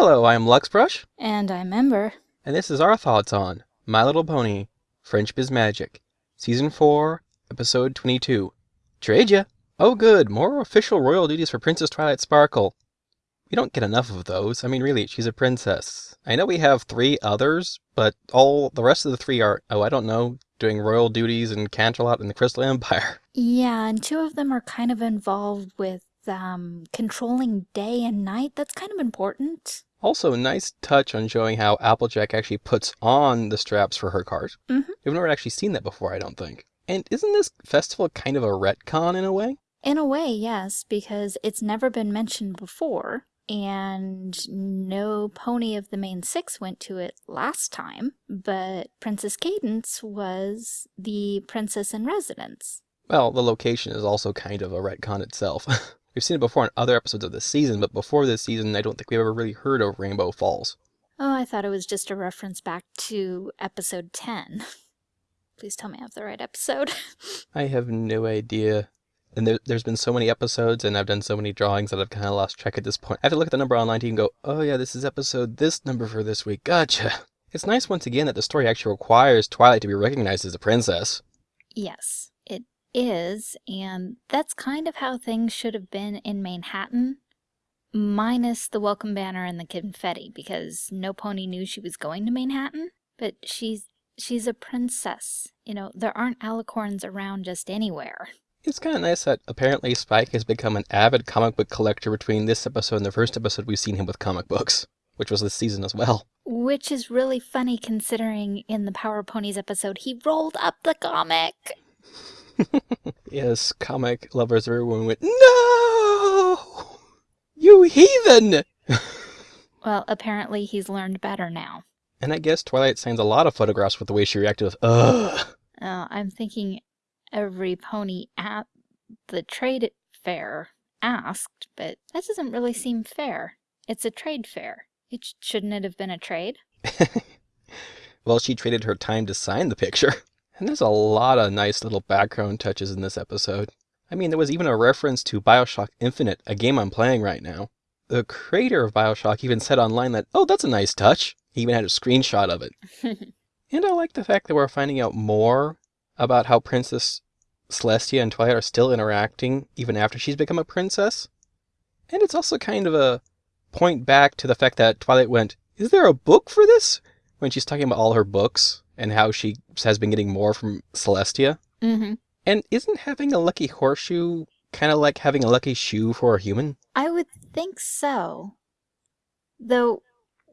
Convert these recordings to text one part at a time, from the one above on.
Hello, I'm Luxbrush, And I'm Ember. and this is our thoughts on My Little Pony, Friendship is Magic, Season 4, Episode 22. Trade ya! Oh good, more official royal duties for Princess Twilight Sparkle. We don't get enough of those. I mean, really, she's a princess. I know we have three others, but all the rest of the three are, oh, I don't know, doing royal duties in Canterlot and the Crystal Empire. Yeah, and two of them are kind of involved with um, controlling day and night. That's kind of important. Also, nice touch on showing how Applejack actually puts on the straps for her cart. Mhm. We've never actually seen that before, I don't think. And isn't this festival kind of a retcon in a way? In a way, yes, because it's never been mentioned before, and no pony of the main six went to it last time, but Princess Cadance was the princess in residence. Well, the location is also kind of a retcon itself. We've seen it before in other episodes of this season, but before this season, I don't think we've ever really heard of Rainbow Falls. Oh, I thought it was just a reference back to episode 10. Please tell me I have the right episode. I have no idea. And there, there's been so many episodes, and I've done so many drawings that I've kind of lost track at this point. I have to look at the number online to even go, oh yeah, this is episode this number for this week. Gotcha. It's nice once again that the story actually requires Twilight to be recognized as a princess. Yes, is, and that's kind of how things should have been in Manhattan, minus the welcome banner and the confetti, because no pony knew she was going to Manhattan. But she's she's a princess. You know, there aren't alicorns around just anywhere. It's kind of nice that apparently Spike has become an avid comic book collector between this episode and the first episode we've seen him with comic books, which was this season as well. Which is really funny considering in the Power Ponies episode he rolled up the comic. Yes, comic lovers everyone went, No! You heathen! Well, apparently he's learned better now. And I guess Twilight signs a lot of photographs with the way she reacted with, ugh. Uh, I'm thinking every pony at the trade fair asked, but that doesn't really seem fair. It's a trade fair. It sh- shouldn't it have been a trade? well, she traded her time to sign the picture. And there's a lot of nice little background touches in this episode. I mean, there was even a reference to Bioshock Infinite, a game I'm playing right now. The creator of Bioshock even said online that, oh, that's a nice touch. He even had a screenshot of it. And I like the fact that we're finding out more about how Princess Celestia and Twilight are still interacting even after she's become a princess. And it's also kind of a point back to the fact that Twilight went, Is there a book for this? When she's talking about all her books and how she has been getting more from Celestia. mm-hmm. And isn't having a lucky horseshoe kind of like having a lucky shoe for a human? I would think so. Though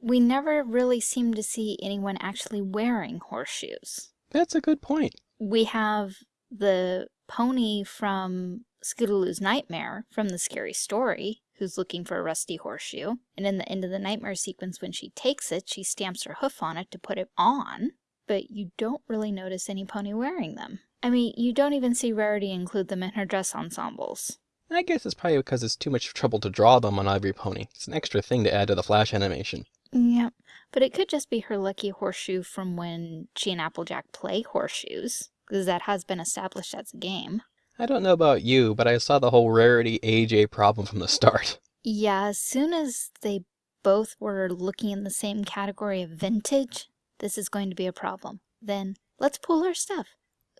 we never really seem to see anyone actually wearing horseshoes. That's a good point. We have the pony from Scootaloo's Nightmare from the scary story who's looking for a rusty horseshoe. And in the end of the nightmare sequence, when she takes it, she stamps her hoof on it to put it on. But you don't really notice any pony wearing them. I mean, you don't even see Rarity include them in her dress ensembles. I guess it's probably because it's too much trouble to draw them on Ivory Pony. It's an extra thing to add to the Flash animation. Yep. But it could just be her lucky horseshoe from when she and Applejack play horseshoes, because that has been established as a game. I don't know about you, but I saw the whole Rarity AJ problem from the start. Yeah, as soon as they both were looking in the same category of vintage, this is going to be a problem. Then let's pool our stuff.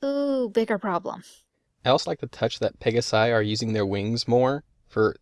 Ooh, bigger problem. I also like the touch that Pegasi are using their wings more for,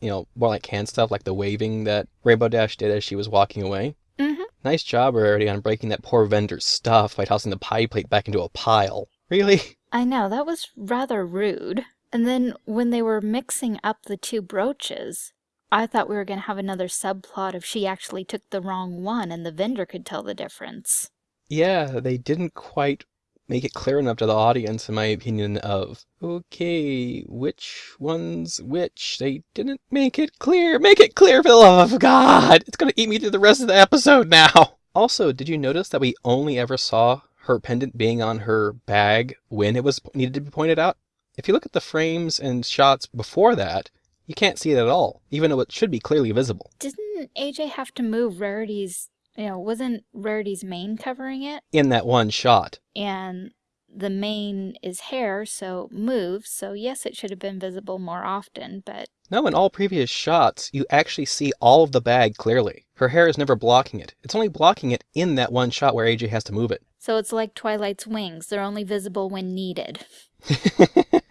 you know, more like hand stuff, like the waving that Rainbow Dash did as she was walking away. Mm-hmm. Nice job, already on breaking that poor vendor's stuff by tossing the pie plate back into a pile. Really? I know, that was rather rude. And then when they were mixing up the two brooches, I thought we were going to have another subplot of she actually took the wrong one and the vendor could tell the difference. Yeah, they didn't quite make it clear enough to the audience, in my opinion, of, okay, which one's which? They didn't make it clear. Make it clear for the love of God! It's gonna eat me through the rest of the episode now! Also, did you notice that we only ever saw her pendant being on her bag when it was needed to be pointed out? If you look at the frames and shots before that, you can't see it at all, even though it should be clearly visible. Didn't AJ have to move Rarity's, you know, wasn't Rarity's mane covering it? In that one shot. And the mane is hair, so moves. So yes, it should have been visible more often, but No, in all previous shots, you actually see all of the bag clearly. Her hair is never blocking it. It's only blocking it in that one shot where AJ has to move it. So it's like Twilight's wings. They're only visible when needed.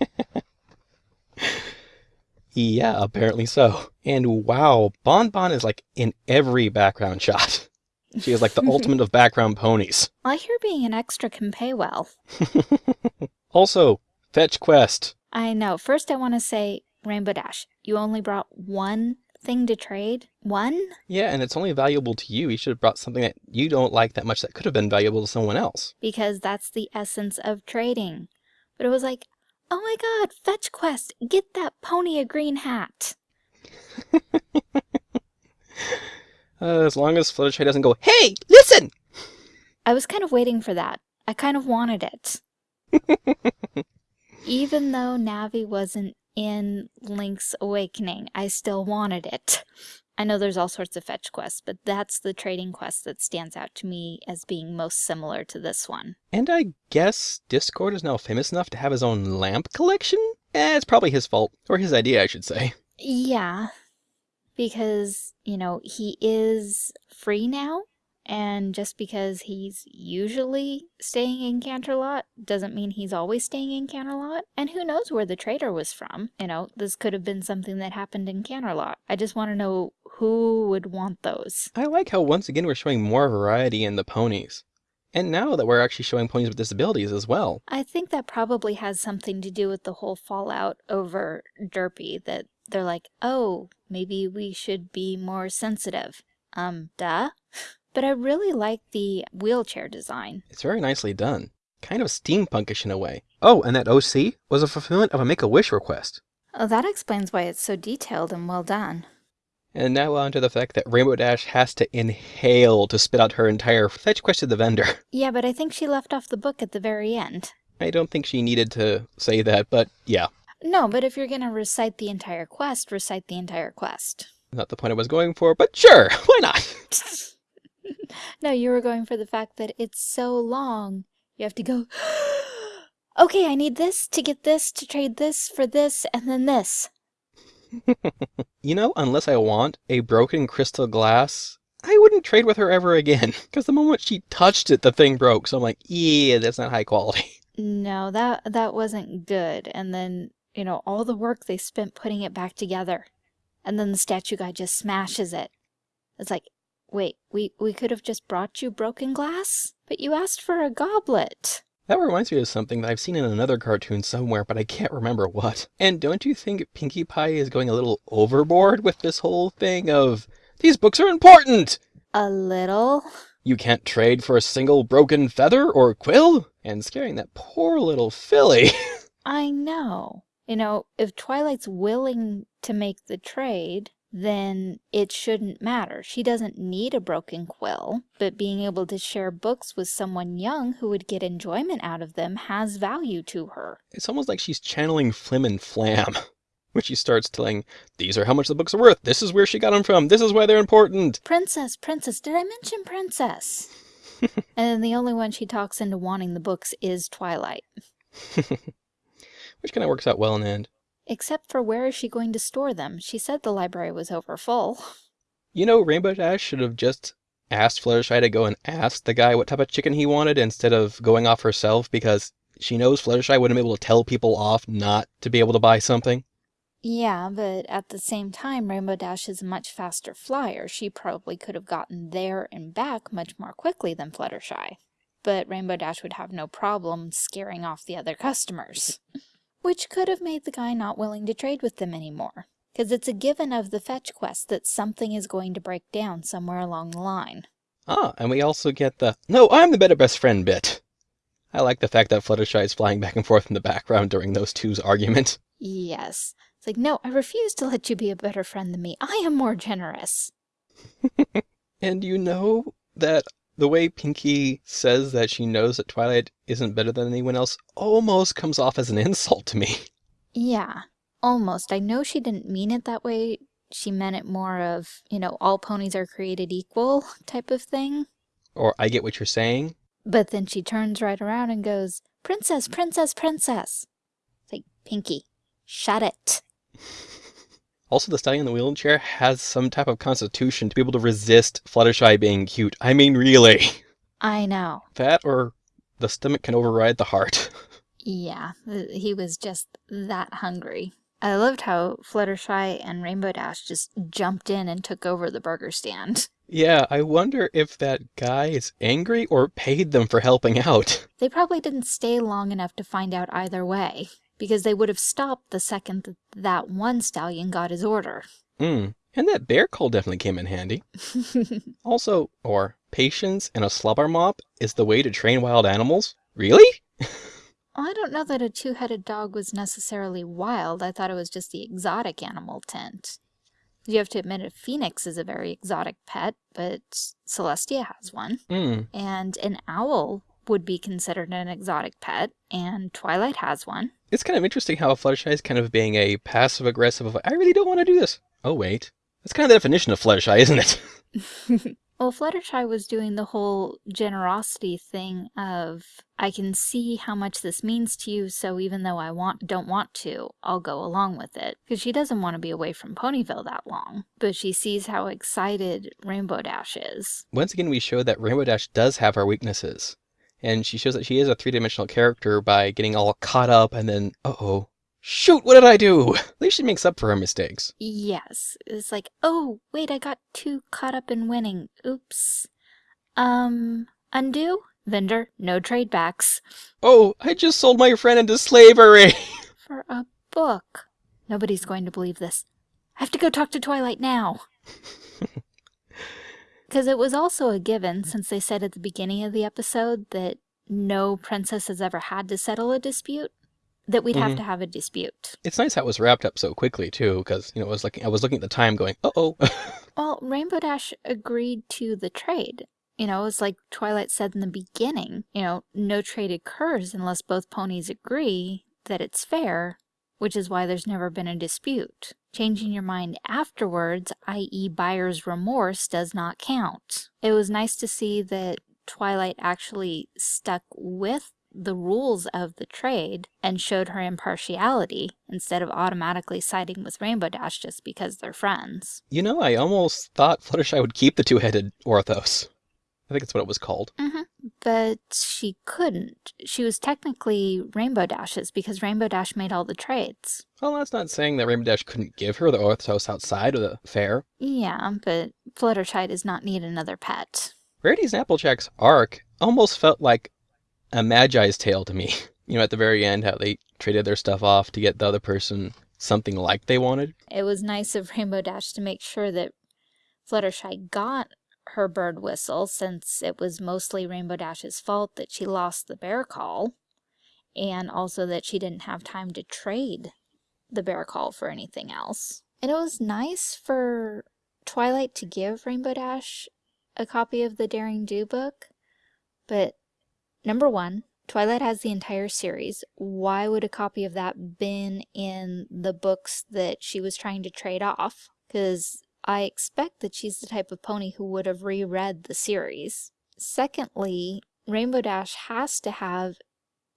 yeah, apparently so. And wow, Bon Bon is like in every background shot. She is like the ultimate of background ponies. I hear being an extra can pay well. also, fetch quest. I know. First, I want to say, Rainbow Dash, you only brought one thing to trade? One? Yeah, and it's only valuable to you. You should have brought something that you don't like that much that could have been valuable to someone else. Because that's the essence of trading. But it was like, oh my god, fetch quest, get that pony a green hat. uh, as long as Fluttershy doesn't go, hey, listen! I was kind of waiting for that. I kind of wanted it. Even though Navi wasn't in Link's Awakening, I still wanted it. I know there's all sorts of fetch quests, but that's the trading quest that stands out to me as being most similar to this one. And I guess Discord is now famous enough to have his own lamp collection? Eh, it's probably his fault. Or his idea, I should say. Yeah, because, you know, he is free now, and just because he's usually staying in Canterlot doesn't mean he's always staying in Canterlot. And who knows where the trader was from? You know, this could have been something that happened in Canterlot. I just want to know who would want those. I like how once again we're showing more variety in the ponies. And now that we're actually showing ponies with disabilities as well. I think that probably has something to do with the whole fallout over Derpy, that they're like, oh, maybe we should be more sensitive. Um, duh. But I really like the wheelchair design. It's very nicely done. Kind of steampunkish in a way. Oh, and that OC was a fulfillment of a Make-A-Wish request. Oh, that explains why it's so detailed and well done. And now on to the fact that Rainbow Dash has to inhale to spit out her entire fetch quest to the vendor. Yeah, but I think she left off the book at the very end. I don't think she needed to say that, but yeah. No, but if you're going to recite the entire quest, recite the entire quest. Not the point I was going for, but sure, why not? no, you were going for the fact that it's so long. You have to go, okay, I need this to get this, to trade this for this, and then this. You know, unless I want a broken crystal glass, I wouldn't trade with her ever again. Because the moment she touched it, the thing broke. So I'm like, yeah, that's not high quality. No, that that wasn't good. And then, you know, all the work they spent putting it back together. And then the statue guy just smashes it. It's like, Wait, we, we could have just brought you broken glass? But you asked for a goblet. That reminds me of something that I've seen in another cartoon somewhere, but I can't remember what. And don't you think Pinkie Pie is going a little overboard with this whole thing of, these books are important? A little. You can't trade for a single broken feather or quill? And scaring that poor little filly. I know. You know, if Twilight's willing to make the trade, then it shouldn't matter. She doesn't need a broken quill, but being able to share books with someone young who would get enjoyment out of them has value to her. It's almost like she's channeling Flim and Flam. When she starts telling, these are how much the books are worth, this is where she got them from, this is why they're important. Princess, princess, did I mention princess? and then the only one she talks into wanting the books is Twilight. Which kind of works out well in the end. Except for where is she going to store them? She said the library was over full. You know, Rainbow Dash should have just asked Fluttershy to go and ask the guy what type of chicken he wanted instead of going off herself because she knows Fluttershy wouldn't be able to tell people off not to be able to buy something. Yeah, but at the same time, Rainbow Dash is a much faster flyer. She probably could have gotten there and back much more quickly than Fluttershy. But Rainbow Dash would have no problem scaring off the other customers which could have made the guy not willing to trade with them anymore. Because it's a given of the fetch quest that something is going to break down somewhere along the line. Ah, and we also get the, no, I'm the better best friend bit. I like the fact that Fluttershy is flying back and forth in the background during those two's argument. Yes. It's like, no, I refuse to let you be a better friend than me. I am more generous. and you know that the way Pinkie says that she knows that Twilight isn't better than anyone else almost comes off as an insult to me. Yeah, almost. I know she didn't mean it that way. She meant it more of, you know, all ponies are created equal type of thing. Or I get what you're saying. But then she turns right around and goes, Princess, princess, princess. It's like, Pinkie, shut it. Also, the stallion in the wheelchair has some type of constitution to be able to resist Fluttershy being cute. I mean, really. I know. That or the stomach can override the heart. Yeah, he was just that hungry. I loved how Fluttershy and Rainbow Dash just jumped in and took over the burger stand. yeah, I wonder if that guy is angry or paid them for helping out. They probably didn't stay long enough to find out either way, because they would have stopped the second that that one stallion got his order. Hmm. And that bear call definitely came in handy. Also, or patience and a slobber mop is the way to train wild animals? Really? Well, I don't know that a two-headed dog was necessarily wild. I thought it was just the exotic animal tint. You have to admit a phoenix is a very exotic pet, but Celestia has one. Hmm. And an owl would be considered an exotic pet, and Twilight has one. It's kind of interesting how Fluttershy is kind of being a passive aggressive of, I really don't want to do this. Oh, wait. That's kind of the definition of Fluttershy, isn't it? Well, Fluttershy was doing the whole generosity thing of, I can see how much this means to you, so even though I want don't want to, I'll go along with it. Because she doesn't want to be away from Ponyville that long. But she sees how excited Rainbow Dash is. Once again, we show that Rainbow Dash does have her weaknesses. And she shows that she is a three dimensional character by getting all caught up and then, uh oh, shoot, what did I do? At least she makes up for her mistakes. Yes, it's like, oh, wait, I got too caught up in winning. Oops. Um, undo? Vendor, no trade backs. Oh, I just sold my friend into slavery. For a book. Nobody's going to believe this. I have to go talk to Twilight now. Because it was also a given, since they said at the beginning of the episode that no princess has ever had to settle a dispute, that we'd have Mhm. to have a dispute. It's nice how it was wrapped up so quickly too, because you know, I was looking, I was looking at the time, going, uh oh. Well, Rainbow Dash agreed to the trade. You know, it's like Twilight said in the beginning, you know, no trade occurs unless both ponies agree that it's fair, which is why there's never been a dispute. Changing your mind afterwards, i.e., buyer's remorse, does not count. It was nice to see that Twilight actually stuck with the rules of the trade and showed her impartiality instead of automatically siding with Rainbow Dash just because they're friends. you know, I almost thought Fluttershy would keep the two-headed Orthos. I think that's what it was called. Mm-hmm. But she couldn't. She was technically Rainbow Dash's because Rainbow Dash made all the trades. Well, that's not saying that Rainbow Dash couldn't give her the Orthos outside of the fair. Yeah, but Fluttershy does not need another pet. Rarity's and Applejack's arc almost felt like a Magi's tale to me. You know, at the very end, how they traded their stuff off to get the other person something like they wanted. It was nice of Rainbow Dash to make sure that Fluttershy got her bird whistle since it was mostly Rainbow Dash's fault that she lost the bear call and also that she didn't have time to trade the bear call for anything else. And it was nice for Twilight to give Rainbow Dash a copy of the Daring Do book, but number one, Twilight has the entire series. Why would a copy of that been in the books that she was trying to trade off? Because I expect that she's the type of pony who would have reread the series. Secondly, Rainbow Dash has to have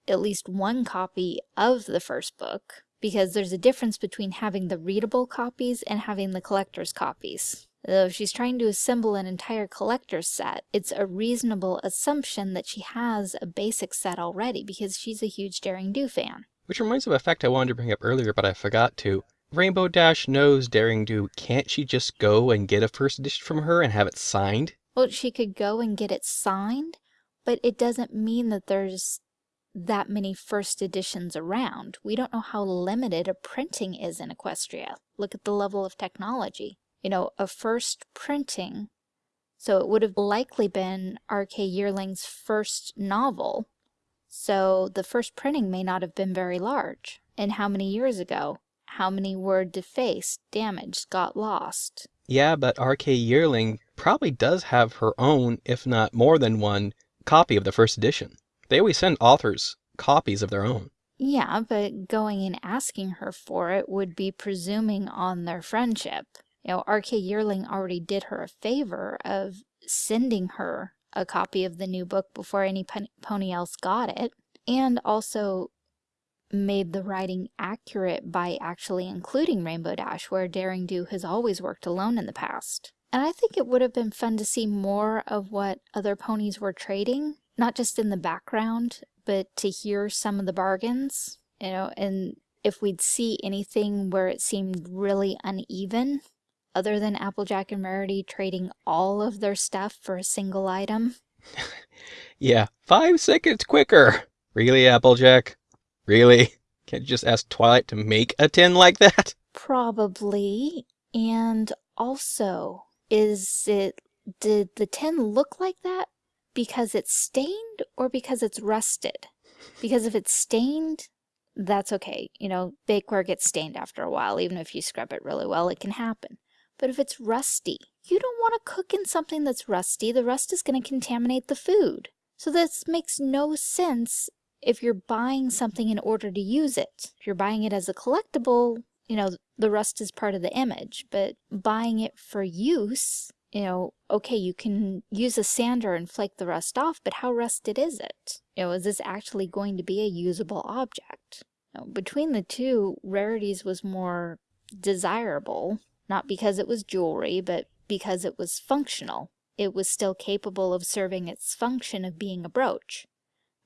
at least one copy of the first book because there's a difference between having the readable copies and having the collector's copies. Though if she's trying to assemble an entire collector's set, it's a reasonable assumption that she has a basic set already because she's a huge Daring Do fan. Which reminds me of a fact I wanted to bring up earlier, but I forgot to. Rainbow Dash knows Daring Do. Can't she just go and get a first edition from her and have it signed? Well, she could go and get it signed, but it doesn't mean that there's that many first editions around. We don't know how limited a printing is in Equestria. Look at the level of technology. You know, a first printing, so it would have likely been R.K. Yearling's first novel. So the first printing may not have been very large. And how many years ago? How many were defaced, damaged, got lost? Yeah, but RK Yearling probably does have her own, if not more than one, copy of the first edition. They always send authors copies of their own. Yeah, but going and asking her for it would be presuming on their friendship. You know, RK Yearling already did her a favor of sending her a copy of the new book before any pony else got it. And also, made the writing accurate by actually including Rainbow Dash, where Daring Do has always worked alone in the past. And I think it would have been fun to see more of what other ponies were trading, not just in the background, but to hear some of the bargains, you know, and if we'd see anything where it seemed really uneven, other than Applejack and Rarity trading all of their stuff for a single item. yeah, five seconds quicker. Really, Applejack? Really? Can't you just ask Twilight to make a tin like that? Probably. And also, is it, did the tin look like that because it's stained or because it's rusted? Because if it's stained, that's okay. You know, bakeware gets stained after a while. Even if you scrub it really well, it can happen. But if it's rusty, you don't want to cook in something that's rusty. The rust is going to contaminate the food. So this makes no sense if you're buying something in order to use it. If you're buying it as a collectible, you know, the rust is part of the image. But buying it for use, you know, okay, you can use a sander and flake the rust off, but how rusted is it? You know, is this actually going to be a usable object? Now, between the two, Rarities was more desirable not because it was jewelry, but because it was functional. It was still capable of serving its function of being a brooch.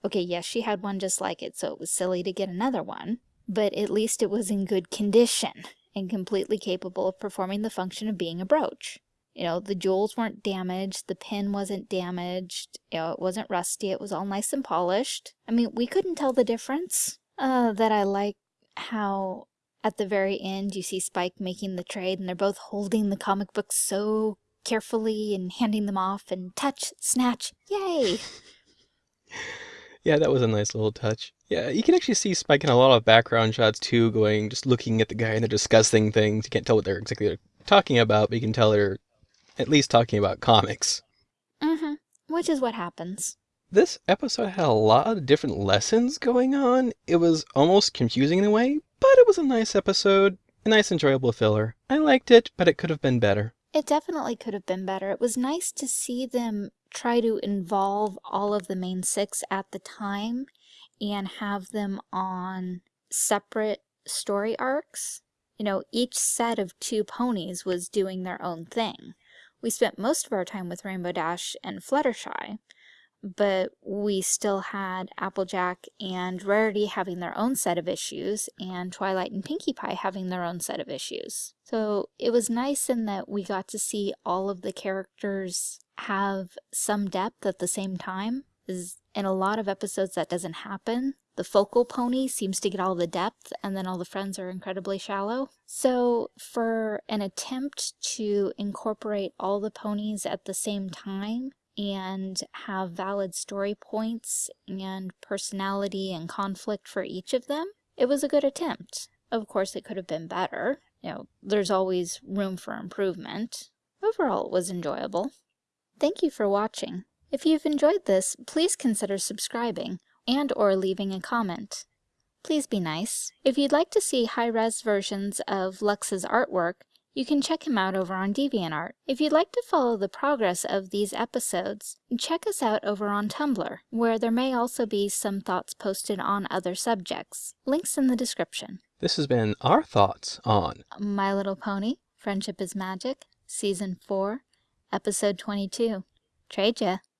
Okay, yes, she had one just like it, so it was silly to get another one, but at least it was in good condition and completely capable of performing the function of being a brooch. You know, the jewels weren't damaged, the pin wasn't damaged, you know, it wasn't rusty, it was all nice and polished. I mean, we couldn't tell the difference. Uh, that I like how at the very end, you see Spike making the trade, and they're both holding the comic books so carefully and handing them off and touch, snatch, yay! yeah, that was a nice little touch. Yeah, you can actually see Spike in a lot of background shots too, going, just looking at the guy and they're discussing things. You can't tell what they're exactly talking about, but you can tell they're at least talking about comics. Mm-hmm, which is what happens. This episode had a lot of different lessons going on. It was almost confusing in a way, but it was a nice episode, a nice enjoyable filler. I liked it, but it could have been better. It definitely could have been better. It was nice to see them try to involve all of the main six at the time and have them on separate story arcs. You know, each set of two ponies was doing their own thing. We spent most of our time with Rainbow Dash and Fluttershy, but we still had Applejack and Rarity having their own set of issues, and Twilight and Pinkie Pie having their own set of issues. So it was nice in that we got to see all of the characters have some depth at the same time. is In a lot of episodes that doesn't happen. The focal pony seems to get all the depth and then all the friends are incredibly shallow. So for an attempt to incorporate all the ponies at the same time, and have valid story points and personality and conflict for each of them, it was a good attempt. Of course, it could have been better. You know, there's always room for improvement. Overall, it was enjoyable. Thank you for watching. If you've enjoyed this, please consider subscribing and or leaving a comment. Please be nice. If you'd like to see high-res versions of Lux's artwork, you can check him out over on DeviantArt. If you'd like to follow the progress of these episodes, check us out over on Tumblr, where there may also be some thoughts posted on other subjects. Links in the description. This has been our thoughts on My Little Pony, Friendship is Magic, Season 4, Episode 22. Trade ya.